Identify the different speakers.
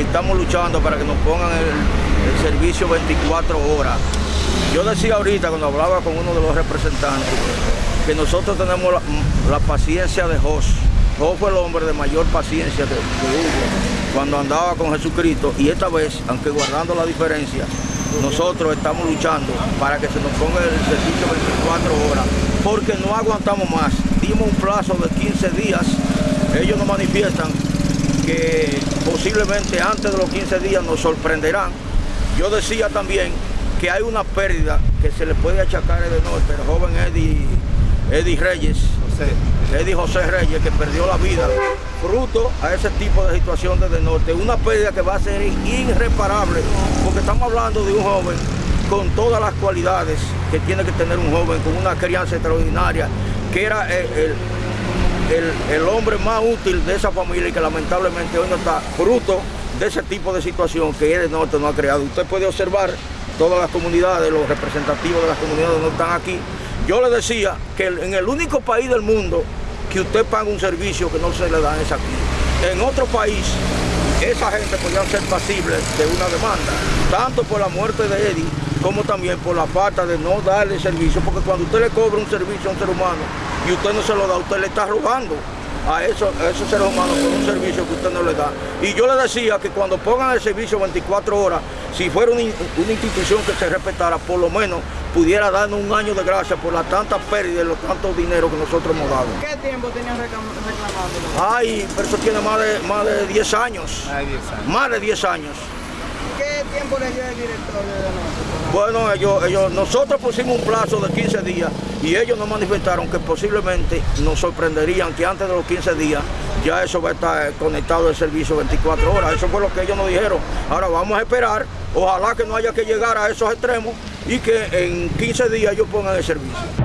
Speaker 1: estamos luchando para que nos pongan el, servicio 24 horas. Yo decía ahorita cuando hablaba con uno de los representantes que nosotros tenemos la, paciencia de Jos. Jos fue el hombre de mayor paciencia que, hubo cuando andaba con Jesucristo y esta vez, aunque guardando la diferencia, nosotros estamos luchando para que se nos ponga el servicio 24 horas, porque no aguantamos más. Dimos un plazo de 15 días, ellos nos manifiestan que posiblemente antes de los 15 días nos sorprenderán. Yo decía también que hay una pérdida que se le puede achacar a de norte, el joven Eddie, Eddie Reyes, José. Eddie José Reyes, que perdió la vida fruto a ese tipo de situación desde el norte. Una pérdida que va a ser irreparable, porque estamos hablando de un joven con todas las cualidades que tiene que tener un joven, con una crianza extraordinaria, que era el el, hombre más útil de esa familia y que lamentablemente hoy no está fruto de ese tipo de situación que el norte no ha creado. Usted puede observar todas las comunidades, los representativos de las comunidades no están aquí. Yo le decía que en el único país del mundo que usted paga un servicio que no se le da es aquí. En otro país, esa gente podría ser pasible de una demanda, tanto por la muerte de Eddie como también por la falta de no darle servicio, porque cuando usted le cobra un servicio a un ser humano, y usted no se lo da, usted le está robando a, esos, seres humanos por un servicio que usted no le da. Y yo le decía que cuando pongan el servicio 24 horas, si fuera una, institución que se respetara, por lo menos pudiera darnos un año de gracia por la tanta pérdida y los tantos dinero que nosotros hemos dado.
Speaker 2: ¿Qué tiempo tenían reclamando?
Speaker 1: Ay, pero eso tiene más de, más de 10 años. Más de 10 años.
Speaker 2: ¿Qué tiempo le dio el director de
Speaker 1: Bueno, ellos, ellos, nosotros pusimos un plazo de 15 días y ellos nos manifestaron que posiblemente nos sorprenderían que antes de los 15 días ya eso va a estar conectado al servicio 24 horas. Eso fue lo que ellos nos dijeron. Ahora vamos a esperar, ojalá que no haya que llegar a esos extremos y que en 15 días ellos pongan el servicio.